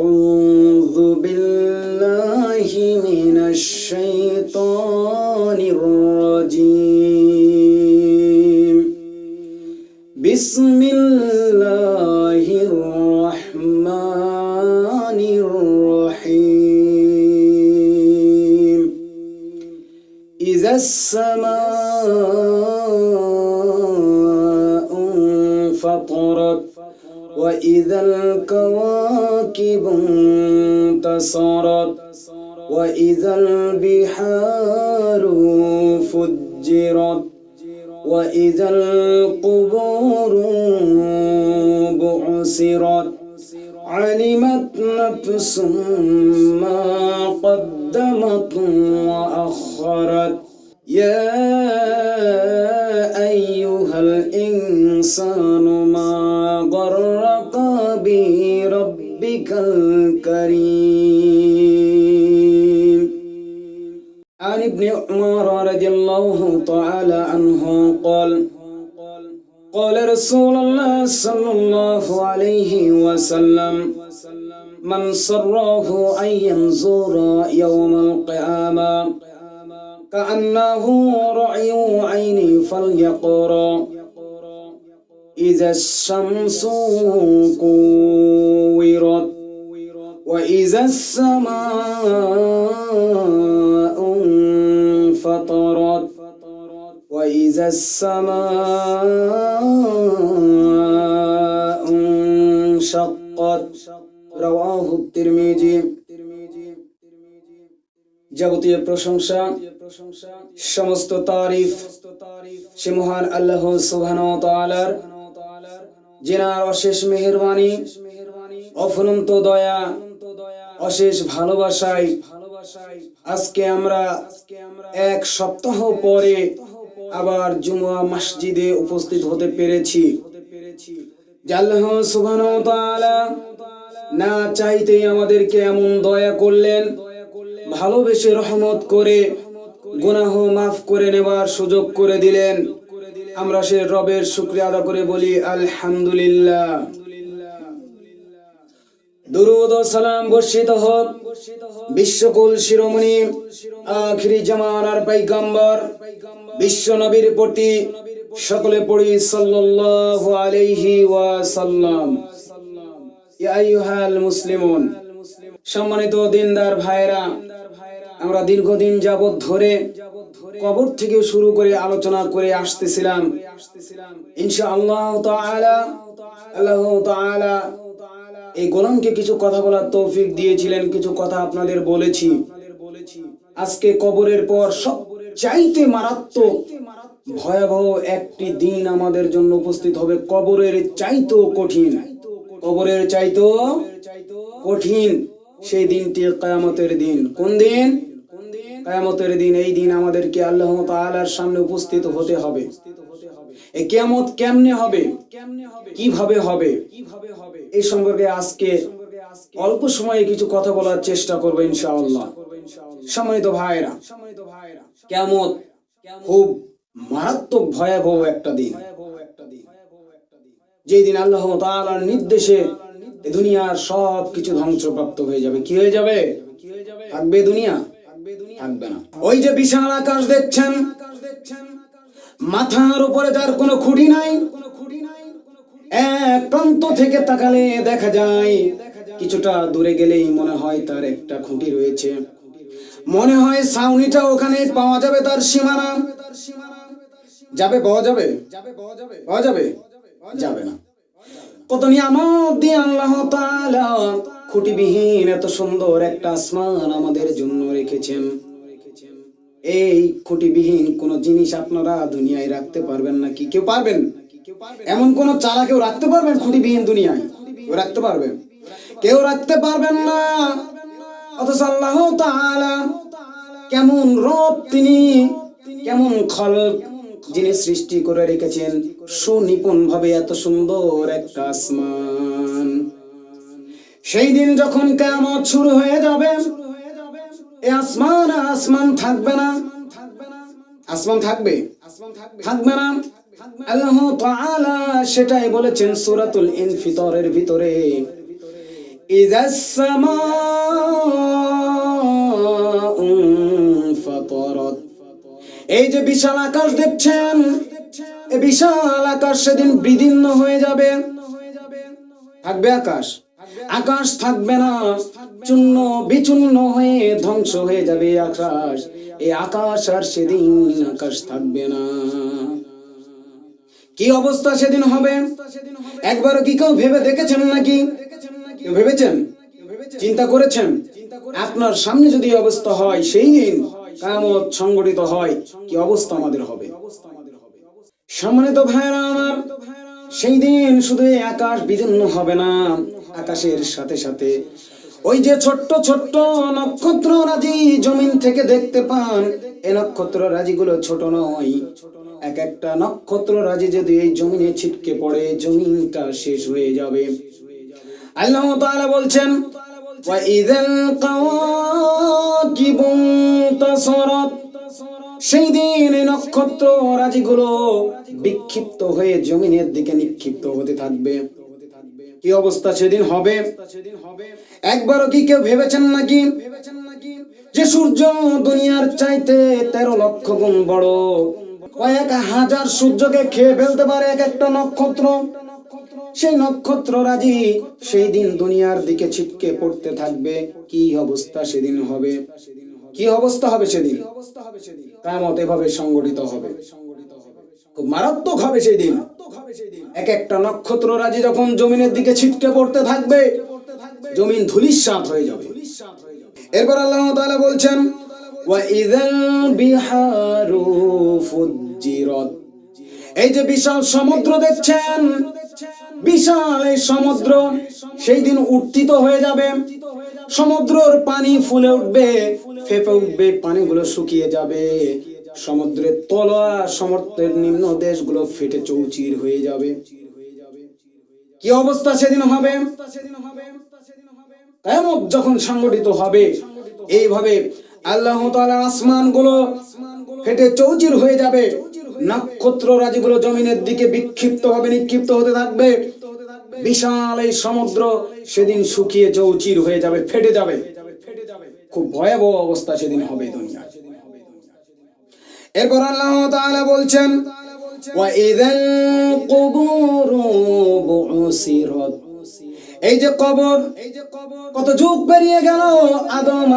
أعوذ بالله من الشيطان أيها الإنسان ما غرك بربك الكريم. عن ابن عمر رضي الله تعالى عنه قال قال رسول الله صلى الله عليه وسلم من سره أن ينظر يوم القيامة كأنه رعي عيني فليقرأ إذا الشمس كورت وإذا السماء انفطرت وإذا السماء انشقت رواه الترمذي যাবতীয় প্রশংসা সমস্ত তারিফ সে মহান আল্লাহ তাআলার যিনার অশেষ মেহেরবানি, অফুরন্ত দয়া, অশেষ ভালোবাসায় আজকে আমরা এক সপ্তাহ পরে আবার জুমা মসজিদে উপস্থিত হতে পেরেছি। না চাইতেই আমাদেরকে এমন দয়া করলেন, ভালোবেসে রহমত করে গুনাহ মাফ করে নেবার সুযোগ করে দিলেন। আমরা সে রবের শুক্রিয়া আদা করে বলি, আলহামদুলিল্লাহ। দুরুদ সালাম বর্ষিত হোক। বিশ্বকুল শিরোমণি, আখিরি জামানার পাইগাম্বর, বিশ্ব নবীর প্রতি সকলে পড়ি, সাল্লাল্লাহু আলাইহি ওয়াসাল্লাম। ইয়া আইয়ুহাল মুসলিমুন। সম্মানিত দিনদার ভাইরা আমরা দীর্ঘদিন যাবৎ ধরে কবর থেকে শুরু করে আলোচনা করে আসতেছিলাম। তাআলা, আল্লাহ তাআলা এই গোলামকে কিছু কথা বলার তৌফিক দিয়েছিলেন, কিছু কথা আপনাদের বলেছি। আজকে কবরের পর সব চাইতে মারাত্মক, ভয়াবহ একটি দিন আমাদের জন্য উপস্থিত হবে। কবরের চাইতেও কঠিন, কবরের চাইতেও কঠিন সেই দিনটি কায়ামতের দিন। কোন দিন? কায়ামতের দিন, এই দিন আমাদেরকে আল্লাহ তাআলার সামনে উপস্থিত হতে হবে। এই কিয়ামত কেমনে হবে? কীভাবে হবে? এই সম্পর্কে আজকে অল্প সময়ে কিছু কথা বলার চেষ্টা করব ইনশাআল্লাহ। সম্মানিত ভাইরা কেমত খুব মারাত্মক ভয়াবহ একটা দিন। যেই দিন আল্লাহ তাআলার নির্দেশে দুনিয়ার সব কিছু ধ্বংসপ্রাপ্ত হয়ে যাবে। কি হয়ে যাবে? থাকবে দুনিয়া। থাকবে না। ওই যে বিশাল আকাশ দেখছেন, মাথার উপরে যার কোনো খুঁটি নাই। এক প্রান্ত থেকে তাকালে দেখা যায়, কিছুটা দূরে গেলেই মনে হয় তার একটা খুঁটি রয়েছে। মনে হয় ছাউনিটা ওখানে পাওয়া যাবে তার সীমানা। যাবে, পাওয়া যাবে? পাওয়া যাবে? যাবে না। কত নিয়ামত দিয়ে আল্লাহ খুঁটিবিহীন এত সুন্দর একটা আসমান আমাদের জন্য রেখেছেন। এই খুঁটিবিহীন কোন জিনিস আপনারা দুনিয়ায় রাখতে পারবেন না কি কেউ পারবেন? এমন কোন চারা কেউ রাখতে পারবেন খুঁটিবিহীন দুনিয়ায়? কেউ রাখতে পারবেন কেউ রাখতে পারবেন না। অথচ আল্লাহ তাআলা কেমন রব তিনি, কেমন খলক যিনি সৃষ্টি করে রেখেছেন। সুনিপুণ ভাবে এত সুন্দর একটা আসমান। সেই দিন যখন কেমন শুরু হয়ে যাবে এ আসমান আসমান থাকবে না। আসমান থাকবে? থাকবে না। আল্লাহ তাআলা সেটাই বলেছেন সূরাতুল ইনফিতরের ভিতরে। ইযাস সামাউ ফাতারাত। এই যে বিশাল আকাশ দেখছেন এই বিশাল আকাশ সেদিন বিদীর্ণ হয়ে যাবে। থাকবে আকাশ? আকাশ থাকবে না। চূর্ণ বিচূর্ণ হয়ে ধ্বংস হয়ে যাবে আকাশ। এই আকাশ আর সেদিন আকাশ থাকবে না। কি অবস্থা সেদিন হবে? একবারও কি কেউ ভেবে দেখেছেন নাকি? ভেবেছেন? চিন্তা করেছেন? আপনার সামনে যদি অবস্থা হয়, সেই দিন কামত সংগঠিত হয়, কি অবস্থা আমাদের হবে? সম্মানিত ভাইরা আমার, সেই দিন শুধু আকাশ বিদীর্ণ হবে না। আকাশের সাথে সাথে ওই যে ছোট্ট ছোট্ট নক্ষত্র রাজি জমিন থেকে দেখতে পান, এ নক্ষত্র রাজিগুলো ছোট নয়। এক একটা নক্ষত্র রাজি যদি এই জমিনে ছিটকে পড়ে, জমিনটা শেষ হয়ে যাবে। আল্লাহ তাআলা বলছেন সেই দিন এই নক্ষত্র রাজিগুলো বিক্ষিপ্ত হয়ে জমিনের দিকে নিক্ষিপ্ত হতে থাকবে। কি অবস্থা সেদিন হবে? একবারও কি কেউ ভেবেছেন নাকি? যে সূর্য দুনিয়ার চাইতে তেরো লক্ষ গুণ বড়। কয়েক হাজার সূর্যকে খেয়ে ফেলতে পারে এক একটা নক্ষত্র। সেই নক্ষত্র রাজি, সেই দিন দুনিয়ার দিকে ছিটকে পড়তে থাকবে। কি অবস্থা সেদিন হবে? কি অবস্থা হবে সেদিন? কামত এভাবে সংগঠিত হবে। খুব মারাত্মক হবে সেই দিন এক একটা নক্ষত্র রাজি যখন জমিনের দিকে ছিটকে পড়তে থাকবে, জমিন ধুলিস্বাদ হয়ে যাবে। এরপর আল্লাহ তাআলা বলছেন এই যে বিশাল সমুদ্র দেখছেন, বিশাল এই সমুদ্র সেই দিন উত্থিত হয়ে যাবে। সমুদ্রর পানি ফুলে উঠবে, ফেপে উঠবে, পানিগুলো শুকিয়ে যাবে। সমুদ্রের তলা সমুদ্রের নিম্ন দেশগুলো ফেটে চৌচির হয়ে যাবে। কি অবস্থা সেদিন হবে? কেমন যখন সংগঠিত হবে, এইভাবে আল্লাহ আসমানগুলো ফেটে চৌচির হয়ে যাবে। নক্ষত্র রাজিগুলো জমিনের দিকে বিক্ষিপ্ত হবে, নিক্ষিপ্ত হতে থাকবে। বিশাল এই সমুদ্র সেদিন শুকিয়ে চৌচির হয়ে যাবে, ফেটে যাবে। খুব ভয়াবহ অবস্থা সেদিন হবে দুনিয়া। এরপর আল্লাহ তাআলা বলছেন ওয়াইদাল কুবুরু বুসিরাত। এই যে কবর, কত যুগ পেরিয়ে গেল, আদম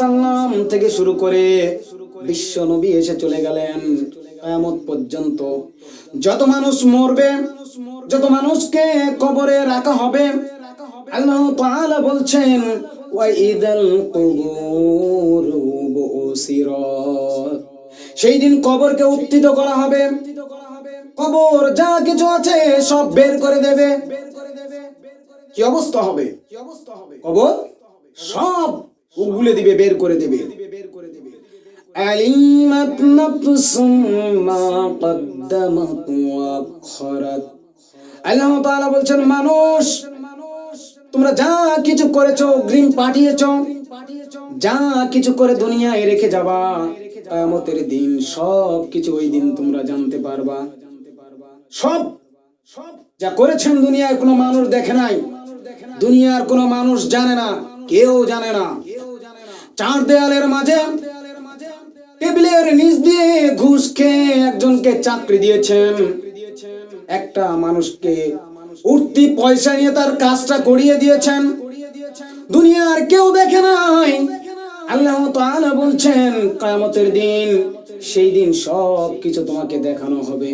সালাম থেকে শুরু করে বিশ্ব নবী এসে চলে গেলেন পর্যন্ত। যত মানুষ মরবে, যত মানুষকে কবরে রাখা হবে, আল্লাহ তাআলা বলছেন ওয়াইদাল কুবুরু বুসিরাত। সেই দিন কবরকে উত্থিত করা হবে। কবর যা কিছু আছে সব বের করে দেবে। কি অবস্থা হবে? কবর সব উগলে দিবে, বের করে দেবে। নাফসুম মা কদ্দামাত ওয়া আখরাত আল্লাহ তাআলা বলছেন, মানুষ, তোমরা যা কিছু করেছ অগ্রিম পাঠিয়েছো, যা কিছু করে দুনিয়ায় রেখে যাবা। কিয়ামতের দিন সব কিছু ওই দিন তোমরা জানতে পারবা। সব সব যা করেছেন দুনিয়ায় কোনো মানুষ দেখে নাই। দুনিয়ার কোনো মানুষ জানে না, কেউ জানে না। চার দেয়ালের মাঝে, টেবিলের নিচ দিয়ে ঘুষ খেয়ে একজনকে চাকরি দিয়েছেন। একটা মানুষকে উঠতি পয়সা নিয়ে তার কাজটা করিয়ে দিয়েছেন। দুনিয়ার কেউ দেখে নাই। আল্লাহ তাআলা বলছেন, কিয়ামতের দিন সেই দিন সব কিছু তোমাকে দেখানো হবে।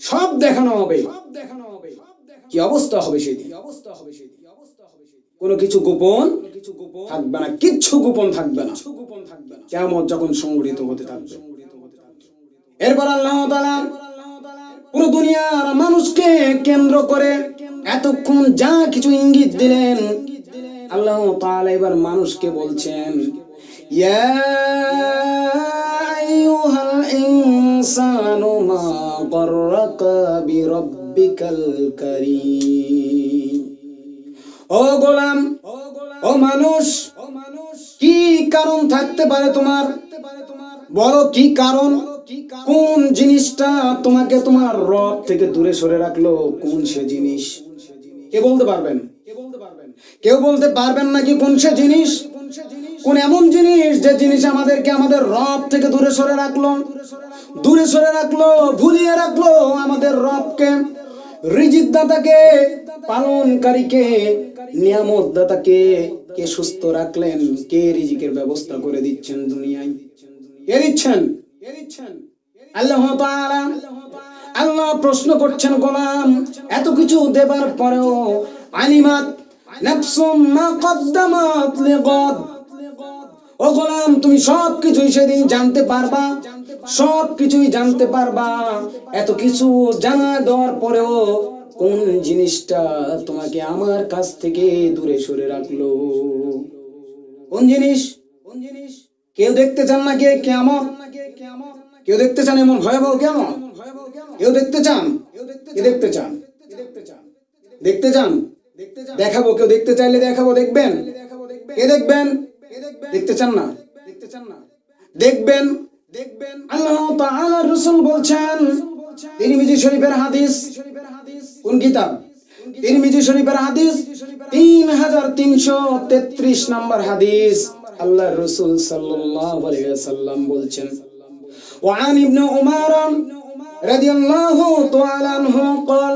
সব দেখানো হবে। কি অবস্থা হবে সেই দিন? কোনো কিছু গোপন থাকবে না, কিচ্ছু গোপন থাকবে না। কেমন যখন সংগঠিত হতে থাকবে। এরপর আল্লাহ তাআলা পুরো দুনিয়ার মানুষকে কেন্দ্র করে এতক্ষণ যা কিছু ইঙ্গিত দিলেন আল্লাহ তাআলা এবার মানুষকে বলছেন, ইয়া আইয়ুহাল ইনসানু মা গররাকা বিরাব্বিকাল কারীম। ও গোলাম, ও মানুষ, কি কারণ থাকতে পারে তোমার? বলো কি কারণ? কোন জিনিসটা তোমাকে তোমার রব থেকে দূরে সরে রাখল? কোন সে জিনিস? কে বলতে পারবেন? কেউ বলতে পারবেন নাকি কোন সে জিনিস? কোন এমন জিনিস যে জিনিস আমাদেরকে আমাদের রব থেকে দূরে সরে রাখল, দূরে সরে রাখল, ভুলিয়ে রাখল আমাদের রবকে রিজিক দাতাকে পালনকারীকে নিয়ামত দাতাকে কে সুস্থ রাখলেন, কে রিজিকের ব্যবস্থা করে দিচ্ছেন দুনিয়ায়। দিচ্ছেন? আল্লাহ আল্লাহ প্রশ্ন করছেন, গোলাম, এত কিছু দেবার পরেও আলিমাত নাফসুম মা কদ্দামাত লিগাদ। ও গোলাম, তুমি সব কিছুই সেদিন জানতে পারবা। সব কিছুই জানতে পারবা। এত কিছু জানা দেওয়ার পরেও কোন জিনিসটা তোমাকে আমার কাছ থেকে দূরে সরে রাখল? কোন জিনিস? কোন জিনিস কেউ দেখতে চান না কে? কেমন কেউ দেখতে চান এমন ভয়াবহ কেমন কেউ দেখতে চান? কে দেখতে চান? দেখতে চান? দেখাবো কেউ দেখতে চাইলে দেখাবো দেখবেন কে দেখবেন দেখতে চান না দেখতে চান না দেখবেন দেখবেন আল্লাহ তাআলা রাসূল বলছেন তিরমিজি শরীফের হাদিস কোন কিতাব তিরমিজি শরীফের হাদিস তিন হাজার তিনশো তেত্রিশ নম্বর হাদিস আল্লাহ রসুল সাল্লাল্লাহু আলাইহি ওয়াসাল্লাম বলছেন وعن ابن عمر رضي الله تعالى عنه قال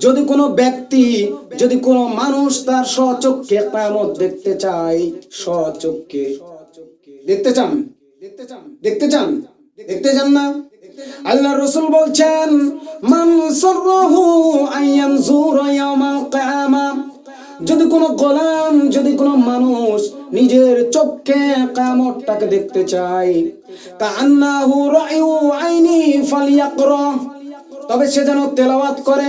যদি কোনো ব্যক্তি, যদি কোনো মানুষ তার স্বচক্ষে কিয়ামত দেখতে চায়, স্বচক্ষে। দেখতে চান? দেখতে চান? দেখতে চান না? আল্লাহ রসুল বলছেন যদি কোনো গোলাম, যদি কোনো মানুষ নিজের চোখে কামতটাকে দেখতে চায় তা তবে সে যেন তেলাওয়াত করে।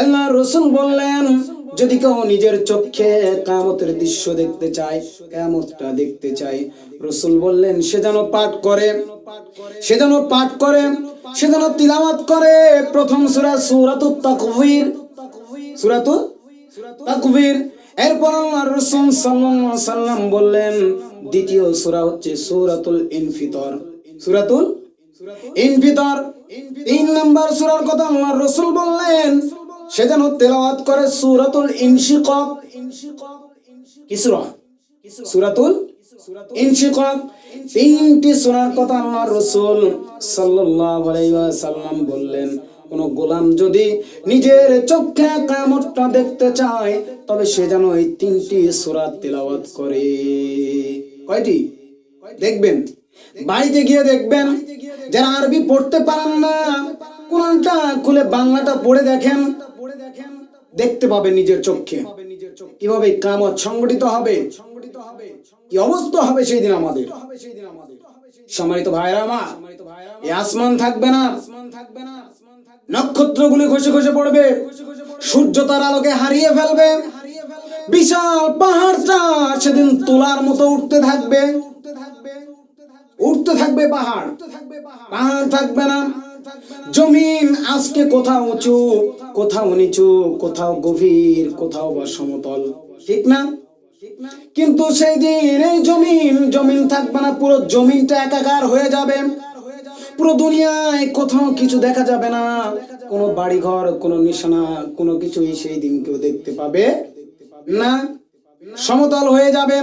আল্লাহ রসুল বললেন, যদি কেউ নিজের চোখে কামতের দৃশ্য দেখতে চায় কামতটা দেখতে চায়, রসুল বললেন, সে যেন পাঠ করে, সে যেন পাঠ করে, সে যেন তিলাওয়াত করে। প্রথম সূরা সূরাতুত তাকবীর সূরাতুত তাকবীর। এরপর আল্লাহ রাসূল সাল্লাল্লাহু সাল্লাম বললেন, দ্বিতীয় সূরা হচ্ছে সূরাতুল ইনফিতর সূরাতুল ইনফিতর। তিন নাম্বার সূরার কথা আল্লাহ রাসূল বললেন সে যেন তেলাওয়াত করে সূরাতুল ইনশিকাক। কি সূরা সূরাতুল ইনশিকাক। তিনটি সূরার কথা আল্লাহ রাসূল সাল্লাল্লাহু আলাইহি ওয়াসাল্লাম বললেন, কোন গোলাম যদি নিজের চোখে কামতটা দেখতে চায়, তবে সে যেন এই তিনটি সূরা তেলাওয়াত করে। কয়টি? দেখবেন। বাড়িতে গিয়ে দেখবেন, যারা আরবি পড়তে পারেন না, কোরআনটা খুলে বাংলাটা পড়ে দেখেন দেখতে পাবে নিজের চোখে কীভাবে কামত সংগঠিত হবে? কি অবস্থা হবে সেই দিন আমাদের? সম্মানিত ভাইরা আমার এই আসমান থাকবে না। নক্ষত্রগুলি ঘষে ঘষে পড়বে। সূর্য তার আলোকে হারিয়ে ফেলবে। বিশাল পাহাড়টা সেদিন তোলার মতো উঠতে থাকবে। উঠতে থাকবে পাহাড়। পাহাড় থাকবে না। জমিন আজকে কোথাও উঁচু। কোথাও নিচু, কোথাও গভীর, কোথাও বা সমতল। ঠিক না? কিন্তু সেই দিন এই জমিন জমিন থাকবে না, পুরো জমিনটা একাকার হয়ে যাবে। পুরো দুনিয়ায় কোথাও কিছু দেখা যাবে না। কোনো বাড়িঘর, কোনো নিশানা, কোনো কিছুই সেই দিন কেউ দেখতে পাবে না। সমতল হয়ে যাবে।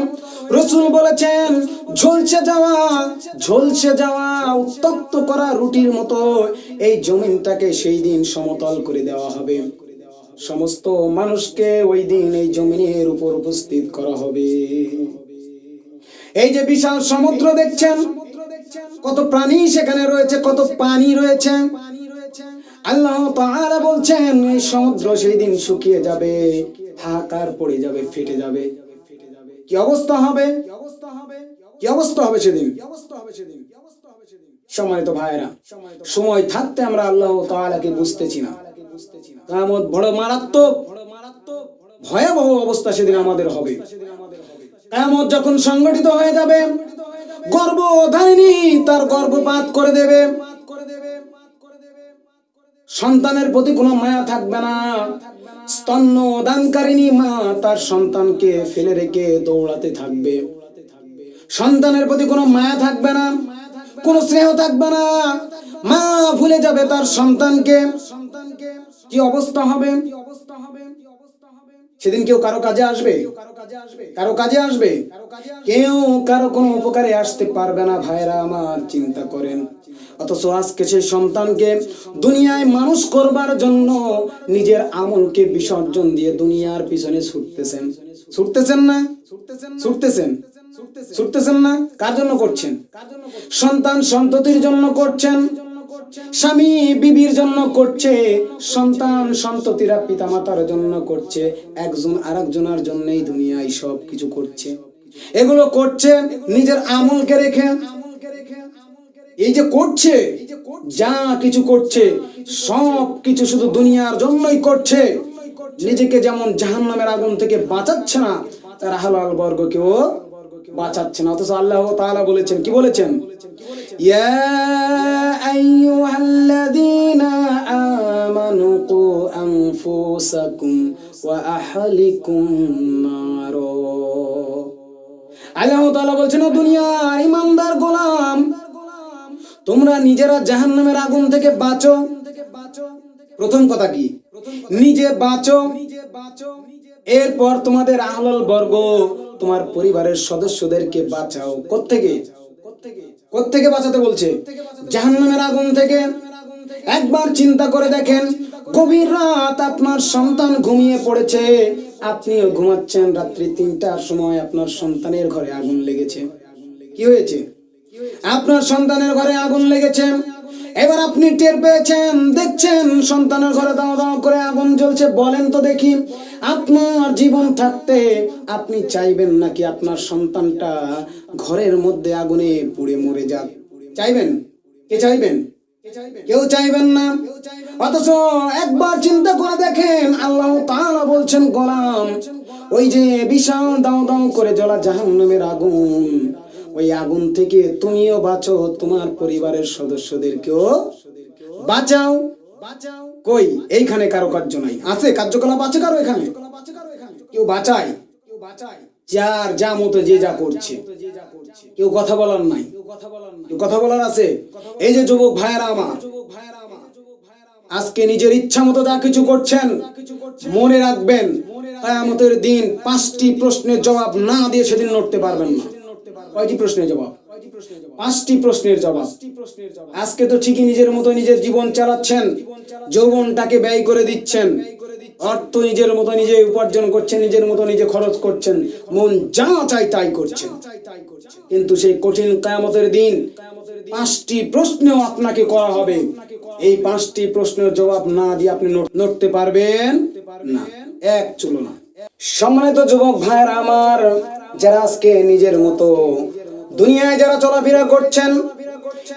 রসুল বলেছেন, ঝলসে যাওয়া ঝলসে যাওয়া, উত্তপ্ত করা রুটির মতো এই জমিনটাকে সেই দিন সমতল করে দেওয়া হবে। সমস্ত মানুষকে ওই দিন এই জমিনের উপর উপস্থিত করা হবে। এই যে বিশাল সমুদ্র দেখছেন, কত প্রাণী সেখানে রয়েছে, কত পানি রয়েছে। আল্লাহ তাআলা বলছেন, এই সমুদ্র সেই দিন শুকিয়ে যাবে হাকার পড়ে যাবে, ফেটে যাবে। কি অবস্থা হবে? কি অবস্থা হবে সেদিন? সময় তো ভাইরা সময় থাকতে আমরা আল্লাহ তাআলাকে বুঝতেছি না। কামত বড় মারাত্মক, ভয়াবহ অবস্থা সেদিন আমাদের হবে। যখন সংগঠিত হয়ে যাবে, গর্ভধারিণী তার গর্ভপাত করে দেবে। সন্তানের প্রতি কোনো মায়া থাকবে না। স্তন্য দানকারিণী মা তার সন্তানকে ফেলে রেখে দৌড়াতে থাকবে। সন্তানের প্রতি কোনো মায়া থাকবে না, কোনো স্নেহ থাকবে না। মা ভুলে যাবে তার সন্তানকে। কি অবস্থা হবে? সেদিন কেউ কারও কাজে আসবে? কারও কাজে আসবে? কেউ কারও কোনো উপকারে আসতে পারবে না। ভাইরা আমার চিন্তা করেন। অথচ আজকে সেই সন্তানকে দুনিয়ায় মানুষ করবার জন্য নিজের আমলকে বিসর্জন দিয়ে দুনিয়ার পিছনে ছুটতেছেন। ছুটতেছেন না? ছুটতেছেন? ছুটতেছেন না? কার জন্য করছেন? সন্তান সন্ততির জন্য করছেন, স্বামী বিবির জন্য করছে, সন্তান সন্ততিরা পিতামাতার জন্য করছে, একজন আরেকজনের জন্যই দুনিয়ায় সব কিছু করছে। এগুলো করছে, নিজের আমলকে রেখে এই যে করছে, যা কিছু করছে, সব কিছু শুধু দুনিয়ার জন্যই করছে। নিজেকে যেমন জাহান নামের আগুন থেকে বাঁচাচ্ছে না, তার হালাল বর্গকেও বাঁচাচ্ছে না। অথচ আল্লাহ তাআলা বলেছেন, কি বলেছেন? আল্লাহ বলছেন গোলাম তোমরা নিজেরা জাহান্নামের আগুন থেকে বাঁচো। প্রথম কথা কি? নিজে বাঁচো। এরপর তোমাদের আহলাল বর্গ, তোমার পরিবারের সদস্যদেরকে বাঁচাও। কোত্থেকে? কোত্থেকে বাঁচাতে বলছে? জাহান্নামের আগুন থেকে। একবার চিন্তা করে দেখেন, গভীর রাত আপনার সন্তান ঘুমিয়ে পড়েছে। আপনিও ঘুমাচ্ছেন রাত্রি তিনটার সময় আপনার সন্তানের ঘরে আগুন লেগেছে। কি হয়েছে? আপনার সন্তানের ঘরে আগুন লেগেছে। এবার আপনি টের পেয়েছেন, দেখছেন, সন্তানের ঘরে দাও দাও করে আগুন জ্বলছে। বলেন তো দেখি, আপনার জীবন থাকতে আপনি চাইবেন নাকি আপনার সন্তানটা ঘরের মধ্যে আগুনে পুড়ে মরে যাক? চাইবেন? কে চাইবেন? কেউ চাইবেন না। অথচ একবার চিন্তা করে দেখেন, আল্লাহ তাআলা বলছেন, গোলাম, ওই যে বিশাল দাও দাও করে জ্বলা জাহান্নামের আগুন। ওই আগুন থেকে তুমিও বাঁচো, তোমার পরিবারের সদস্যদেরকেও বাঁচাও। বাঁচাও কই? এইখানে কারও কার্য নাই। আছে? কার্যকলাপ আছে কারও এখানে? কেউ বাঁচায়? কেউ যার যা মতো যে যা করছে। কেউ কথা বলার নাই। কেউ কথা বলার আছে? এই যে যুবক ভাইয়েরা আমার, আজকে নিজের ইচ্ছা মতো যা কিছু করছেন, মনে রাখবেন, কায়ামতের দিন পাঁচটি প্রশ্নের জবাব না দিয়ে সেদিন লড়তে পারবেন না। কয়টি প্রশ্নের জবাব? পাঁচটি প্রশ্নের জবাব। আজকে তো ঠিকই নিজের মতো নিজের জীবন চালাচ্ছেন, যৌবনটাকে ব্যয় করে দিচ্ছেন, অর্থ নিজের মতো নিজে উপার্জন করছেন, নিজের মতো নিজে খরচ করছেন, মন যা চাই তাই করছেন। কিন্তু সেই কঠিন কায়ামতের দিন, পাঁচটি প্রশ্নেও আপনাকে করা হবে। এই পাঁচটি প্রশ্নের জবাব না দিয়ে আপনি নড়তে পারবেন না। এক চুলো না সম্মানিত যুবক ভাইয়ের আমার যারা আজকে নিজের মতো দুনিয়ায় যারা চলাফেরা করছেন,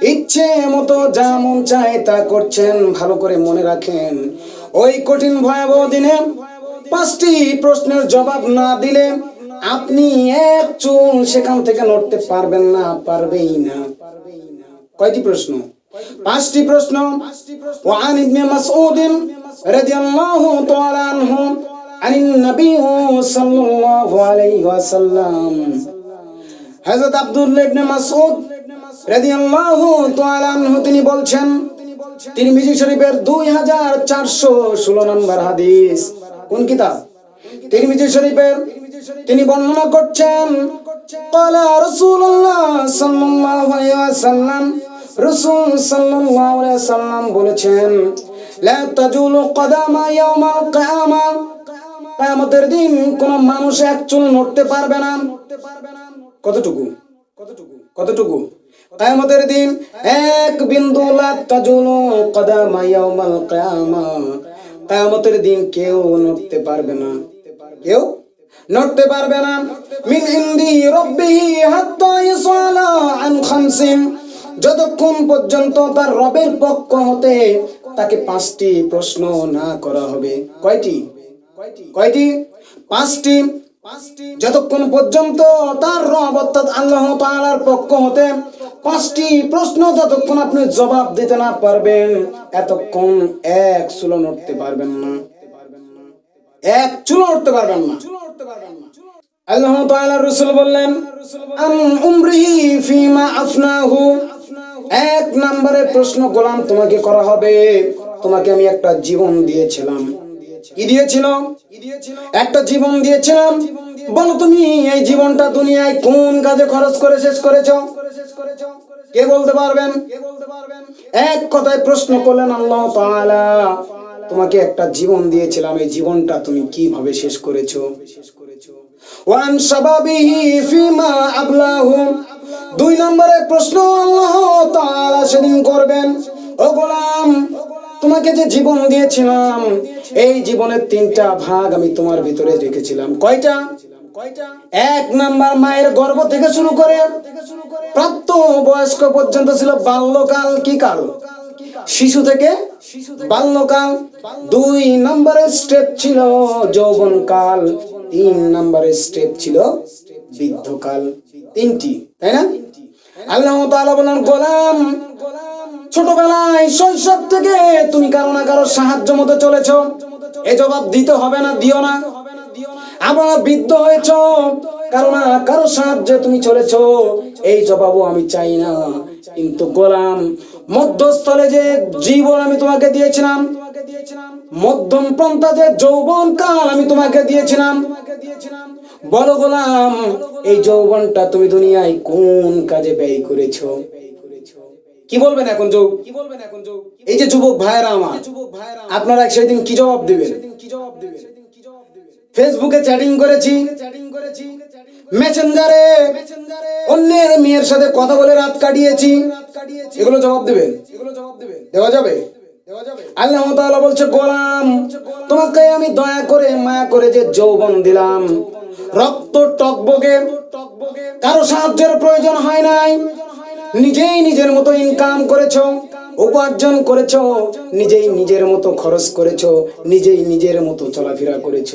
ইচ্ছে মতো যা মন চায় তা করছেন, ভালো করে মনে রাখেন। ওই কঠিন ভয়াবহ দিনে পাঁচটি প্রশ্নের জবাব না দিলে আপনি এক চুল সেখান থেকে নড়তে পারবেন না, পারবেই না। কয়টি প্রশ্ন? পাঁচটি প্রশ্ন। ওয়ান ইবনে মাসউদ রাদিয়াল্লাহু তাআলা আনহু عن النبي صلى الله عليه وسلم হযরত আব্দুল্লাহ ইবনে মাসউদ রাদিয়াল্লাহু তাআলা আনহু তিনি বলছেন তিরমিজি শরীফের 2416 নম্বর হাদিস কোন কিতাব তিরমিজি শরীফের তিনি বর্ণনা করছেন قال رسول الله صلى الله عليه وسلم রাসূল সাল্লাল্লাহু আলাইহি ওয়াসাল্লাম বলেছেন লা তাজুলু কদামা ইয়াউমাল কিয়ামা কিয়ামতের দিন কোন মানুষ এক চুল নড়তে পারবে না। কতটুকু? কতটুকু? কতটুকু? কায়ামতের দিন এক বিন্দু লা তাজুলু কদামা ইয়াউমাল কিয়ামা। কায়ামতের দিন কেউ নড়তে পারবে না। কেউ নড়তে পারবে না। মিন ইন্দি রব্বিহি হাত্তা যতক্ষণ পর্যন্ত তার রবের পক্ষ হতে তাকে পাঁচটি প্রশ্ন না করা হবে। কয়টি? কয়টি? পাঁচটি। যতক্ষণ পর্যন্ত তার রব অর্থাৎ আল্লাহ তাআলার পক্ষ হতে পাঁচটি প্রশ্ন যতক্ষণ আপনি জবাব দিতে না পারবেন, এতক্ষণ এক চুলো নড়তে পারবেন না। এক চুলো উঠতে পারবেন না। নম্বরে প্রশ্ন গোলাম তোমাকে করা হবে। তোমাকে আমি একটা জীবন দিয়েছিলাম। একটা জীবন দিয়েছিলাম। বলো তুমি, এই জীবনটা দুনিয়ায় কোন কাজে খরচ করে শেষ করেছ? কে বলতে পারবেন? এক কথায় প্রশ্ন করলেন আল্লাহ তোমাকে একটা জীবন দিয়েছিলাম, এই জীবনটা তুমি কীভাবে শেষ করেছ? দুই নম্বরে প্রশ্ন আল্লাহ সেদিন করবেন, ও গোলাম তোমাকে যে জীবন দিয়েছিলাম, এই জীবনের তিনটা ভাগ আমি তোমার ভিতরে রেখেছিলাম। কয়টা? এক নাম্বার মায়ের গর্ভ থেকে শুরু করে প্রাপ্ত বয়স্ক পর্যন্ত ছিল বাল্যকাল কি কাল? শিশু থেকে বাল্যকাল। দুই নম্বরের স্টেপ ছিল যৌবনকাল, তিন নম্বরের স্টেপ ছিল বৃদ্ধকাল। তিনটি, তাই না? আল্লাহ বলেন গোলাম ছোটবেলায় শৈশব থেকে তুমি কারও না কারও সাহায্য মতো চলেছ। এ জবাব দিতে হবে না, দিও না। আবার বৃদ্ধ হয়েছ, কারও না কারও সাহায্যে তুমি চলেছ। এই জবাবও আমি চাই না, কিন্তু গোলাম, মধ্যস্থলে যে জীবন আমি তোমাকে দিয়েছিলাম, মধ্যম পন্থা যে যৌবন কাল আমি তোমাকে দিয়েছিলাম, বলো গোলাম, এই যৌবনটা তুমি দুনিয়ায় কোন কাজে ব্যয় করেছ? কি বলবেন এখন যৌ কি বলবেন এখন যৌ এই যে যুবক ভাইরা আমার। আপনারা সেদিন কি জবাব দিবেন? কি জবাব দিবেন? ফেসবুকে চ্যাটিং করেছি চ্যাটিং করেছি। মেসেঞ্জারে অন্যের মেয়ের সাথে কথা বলে রাত কাটিয়েছি। এগুলো জবাব দিবেন? এগুলো জবাব দিবেন। দেওয়া যাবে? আল্লাহ তাআলা বলছে গোলাম তোমাকে আমি দয়া করে মায়া করে যে যৌবন দিলাম রক্ত টকবগে কারও সাহায্যের প্রয়োজন হয় নাই। নিজেই নিজের মতো ইনকাম করেছ, উপার্জন করেছ, নিজেই নিজের মতো খরচ করেছ, নিজেই নিজের মতো চলাফেরা করেছ।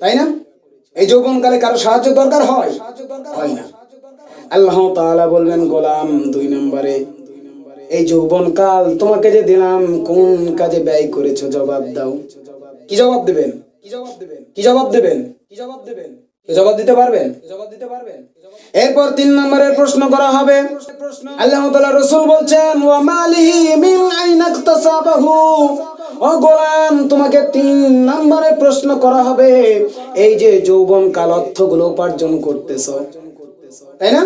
তাই না? এই যৌবনকালে কারও সাহায্য দরকার হয়? হয় না। আল্লাহ তাআলা বলবেন, গোলাম দুই নম্বরে, এই যৌবনকাল তোমাকে যে দিলাম, কোন কাজে ব্যয় করেছ? জবাব দাও। কি জবাব দেবেন? কি জবাব দেবেন? কি জবাব দেবেন? কি জবাব দেবেন জবাব দিতে পারবেন জবাব দিতে পারবেন? এরপর তিন নম্বরের প্রশ্ন করা হবে। বলছেন মিন ও গোলাম, তোমাকে তিন প্রশ্ন করা হবে, এই যে যৌবন কাল অর্থগুলো উপার্জন করতেছো। তাই না?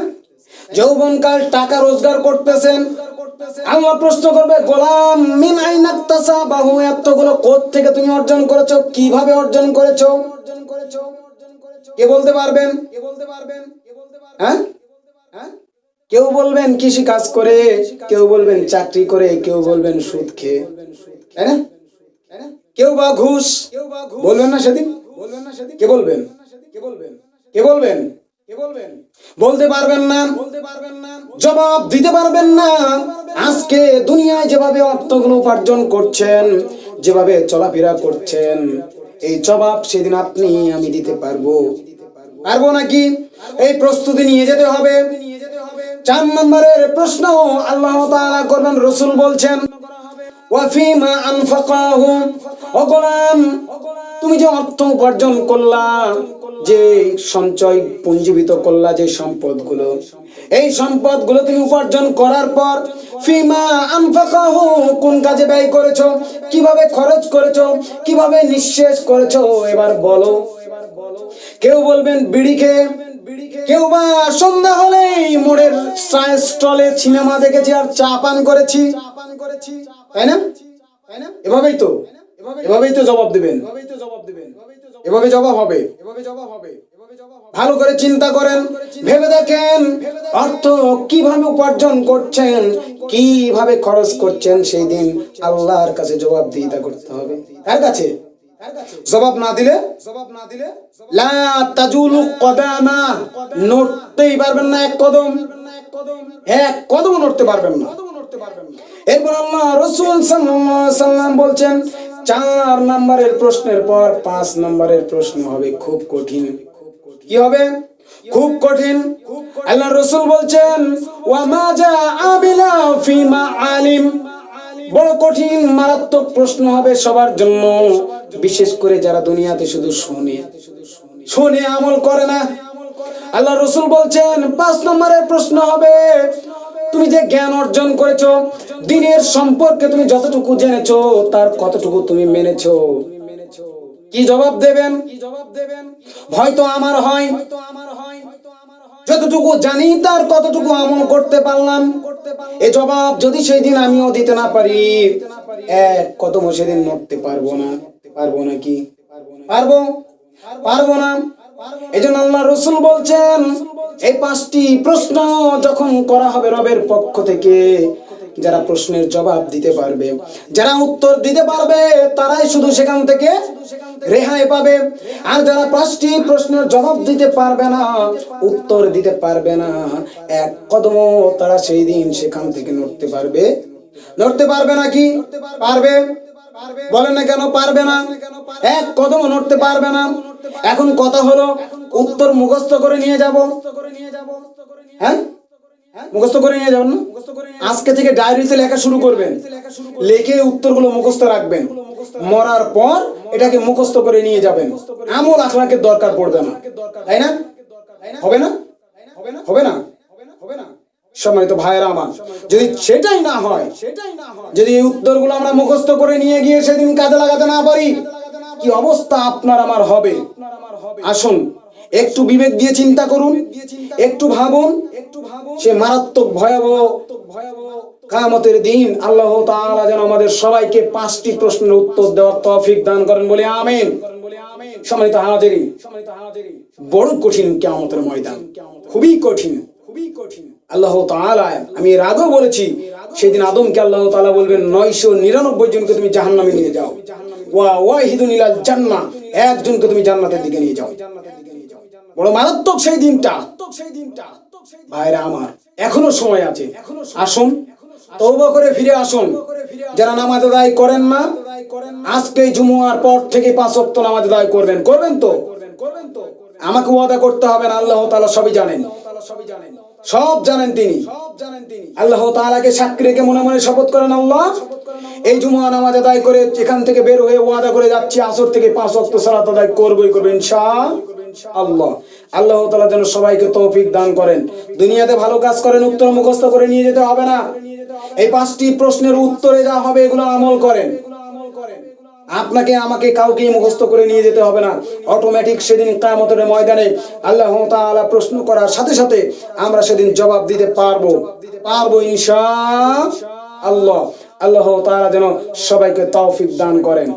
টাকা রোজগার করতেছেন। আল্লাহ প্রশ্ন করবে, গোলাম, মিন আইনা ইকতাসাবাহু এতগুলো কোথ থেকে তুমি অর্জন করেছ? কীভাবে অর্জন করেছ? অর্জন করেছ কে বলতে পারবেন কে বলতে পারবেন? হ্যাঁ? কেউ বলবেন কৃষি কাজ করে, কেউ বলবেন চাকরি করে, কেউ বলবেন সুদ খেয়ে। তাই না? কেউ বা ঘুষ, বলবেন না সেদিন? বলবেন না সেদিন কে বলবেন? কে বলবেন? কে বলবেন কে বলবেন বলতে পারবেন না বলতে পারবেন না, জবাব দিতে পারবেন না। আজকে দুনিয়ায় যেভাবে অর্থগুলো উপার্জন করছেন, যেভাবে চলাফেরা করছেন, এই জবাব সেদিন আপনি, আমি দিতে পারব। পারব নাকি? এই প্রস্তুতি নিয়ে যেতে হবে। চার নম্বরের প্রশ্ন আল্লাহ করবেন রসুল বলছেন তুমি যে অর্থ উপার্জন করলা, যে সঞ্চয় পুঞ্জীবিত করলা যে সম্পদগুলো, এই সম্পদগুলো তুমি উপার্জন করার পর ফিমা কোন কাজে ব্যয় করেছ, কীভাবে খরচ করেছ, কীভাবে নিঃশেষ করেছ, এবার বলো। কেউ বলবেন বিড়ি খেয়ে কেউ বা সন্ধ্যা হলেই মোড়ের চায়ের স্টলে সিনেমা দেখেছি আর চা পান করেছি। তাই না? এভাবেই তো এভাবেই তো জবাব দিবেন। এভাবে জবাব হবে। জবাব জবাব ভালো করে চিন্তা করেন, ভেবে দেখেন অর্থ কীভাবে উপার্জন করছেন, কীভাবে খরচ করছেন সেই দিন আল্লাহর কাছে জবাবদিহিতা করতে হবে। কার কাছে? জবাব না দিলে? জবাব না দিলে লা তাজুলু কদামা। নড়তেই পারবেন না এক কদম। এক কদম নড়তে পারবেন না। এরপর আল্লাহ রসুল সাল্লাম বলছেন চার নম্বরের প্রশ্নের পর পাঁচ নম্বরের প্রশ্ন হবে খুব কঠিন। কি হবে? খুব কঠিন। আল্লাহ রসুল বলছেন ওয়ামা যা আবিলা ফিমা আলিম। বড় কঠিন মারাত্মক প্রশ্ন হবে সবার জন্য, বিশেষ করে যারা দুনিয়াতে শুধু শোনে। শোনে আমল করে না। আল্লাহ রসুল বলছেন, পাঁচ নম্বরের প্রশ্ন হবে, তুমি যে জ্ঞান অর্জন করেছ, দিনের সম্পর্কে তুমি যতটুকু জেনেছো, তার কতটুকু তুমি মেনেছো? কি জবাব দেবেন? কি জবাব দেবেন ভয় তো আমার হয়। যতটুকু জানি, তার কতটুকু আমল করতে পারলাম। এ জবাব যদি সেই দিন আমিও দিতে না পারি এক কদম সেদিন মরতে পারব না? পারব না কি? পারব? পারব না? এই জন্য আল্লাহ রসুল বলছেন, এই পাঁচটি প্রশ্ন যখন করা হবে রবের পক্ষ থেকে যারা প্রশ্নের জবাব দিতে পারবে। যারা উত্তর দিতে পারবে, তারাই শুধু সেখান থেকে রেহাই পাবে। আর যারা পাঁচটি প্রশ্নের জবাব দিতে পারবে না, উত্তর দিতে পারবে না, এক কদম তারা সেই দিন সেখান থেকে নড়তে পারবে। নড়তে পারবে নাকি পারবে। বলেন না কেন পারবে না? এক কদম নড়তে পারবে না। এখন কথা হলো, উত্তর মুখস্থ করে নিয়ে যাব। হ্যাঁ? মুখস্থ করে নিয়ে যাবেন না? আজকে থেকে ডায়েরিতে লেখা শুরু করবেন। লেখে উত্তরগুলো মুখস্থ রাখবেন। মরার পর এটাকে মুখস্থ করে নিয়ে যাবেন। আমল আখলাকের দরকার পড়বে না। তাই না? হবে না? হবে না? হবে না? সম্মানিত ভাইয়েরা আমার যদি সেটাই না হয় সেটাই না হয়। যদি এই উত্তরগুলো আমরা মুখস্থ করে নিয়ে গিয়ে সেদিন কাজে লাগাতে না পারি কি অবস্থা আপনার আমার হবে। আসুন। একটু বিবেক দিয়ে চিন্তা করুন, একটু ভাবুন, সে মারাত্মক ভয়াবহ কামতের দিন আল্লাহ তাআলা যেন আমাদের সবাইকে পাঁচটি প্রশ্নের উত্তর দেওয়ার তৌফিক দান করেন বলে আমিন। সম্মানিত বড় কঠিন ময়দান, খুবই কঠিন। খুবই কঠিন আল্লাহ তাআলা, আমি এর বলেছি, সেদিন আদমকে আল্লাহ তাআলা বলবেন, নয়শো নিরানব্বই জনকে তুমি জাহান্নামে নিয়ে যাও। ওয়া ওয়াহিদুন ইলাল একজনকে তুমি জান্নাতের দিকে নিয়ে যাও। বড় মারাত্মক সেই দিনটা। সেই দিনটা ভাইরা আমার, এখনও সময় আছে। আসুন তৌবা করে ফিরে আসুন। যারা নামাজ আদায় করেন না, আজকে জুমুয়ার পর থেকে পাঁচ ওয়াক্ত নামাজ আদায় করবেন। করবেন তো? করবেন তো আমাকে ওয়াদা করতে হবে না, আল্লাহ তাআলা সবই জানেন। সবই জানেন সব জানেন তিনি। আল্লাহ তাআলাকে সাক্ষী রেখে মনে মনে শপথ করেন আল্লাহ, এই জুমুয়া নামাজ আদায় করে এখান থেকে বের হয়ে ওয়াদা করে যাচ্ছি, আসর থেকে পাঁচ ওয়াক্ত সালাত আদায় করবই করবেন আল্লাহ। যেন সবাইকে তৌফিক দান করেন। দুনিয়াতে ভালো কাজ করেন, উত্তর মুখস্থ করে নিয়ে যেতে হবে না। এই পাঁচটি প্রশ্নের উত্তরে যা হবে এগুলো আমল করেন। আপনাকে, আমাকে কাউকে মুখস্থ করে নিয়ে যেতে হবে না। অটোমেটিক সেদিন কামতের ময়দানে আল্লাহ তাআলা প্রশ্ন করার সাথে সাথে আমরা সেদিন জবাব দিতে পারব। পারব ইনশা আল্লাহ আল্লাহ যেন সবাইকে তৌফিক দান করেন।